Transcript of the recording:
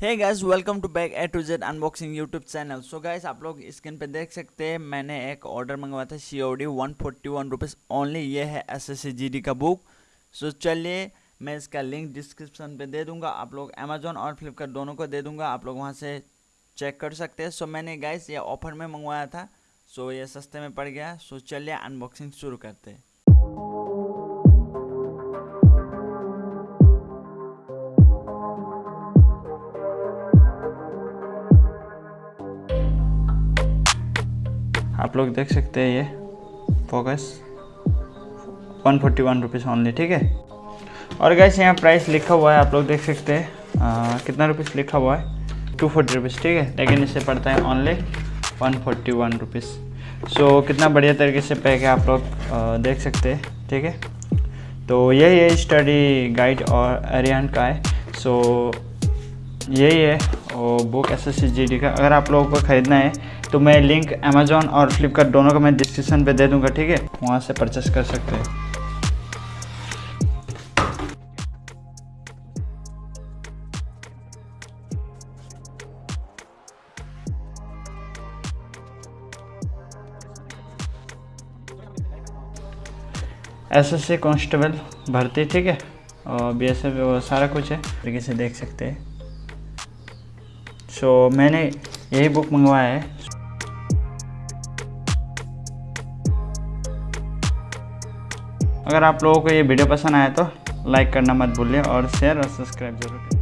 Hey guys welcome to back A to Z unboxing YouTube channel so guys आप लोग screen पे देख सकते हैं मैंने एक ऑर्डर मंगवाया था C O D one forty one rupees only ये है S S C G D का बुक सो so, चलिए मैं इसका लिंक डिस्क्रिप्शन पे दे दूँगा. आप लोग अमेजोन और फ्लिपकार्ट दोनों को दे दूँगा. आप लोग वहाँ से चेक कर सकते हैं. सो मैंने गाइस ये ऑफ़र में मंगवाया था. सो so, ये सस्ते में पड़ गया. सो so, चलिए अनबॉक्सिंग शुरू करते हैं. आप लोग देख सकते हैं ये focus one forty one rupees only ठीक है? और गैस यहाँ प्राइस लिखा हुआ है, आप लोग देख सकते हैं। कितना रुपीज़ लिखा हुआ है? टू फोर्टी रुपीज़ ठीक है? लेकिन इसे पड़ता है only one forty one rupees so कितना बढ़िया तरीके से पैक है, आप लोग देख सकते हैं, ठीक है? तो यही है स्टडी गाइड और अरियन का है। सो यही है। बुक एस एस का अगर आप लोगों को ख़रीदना है तो मैं लिंक अमेजोन और फ्लिपकार्ट दोनों का मैं डिस्क्रिप्शन पे दे दूँगा, ठीक है? वहाँ से परचेस कर सकते हैं। एस एस सी कॉन्स्टेबल भर्ती, ठीक है? और बी एस एफ़ सारा कुछ है, तरीके से देख सकते हैं। सो so, मैंने यही बुक मंगवाया है। अगर आप लोगों को ये वीडियो पसंद आया तो लाइक करना मत भूलिए और शेयर और सब्सक्राइब ज़रूर करें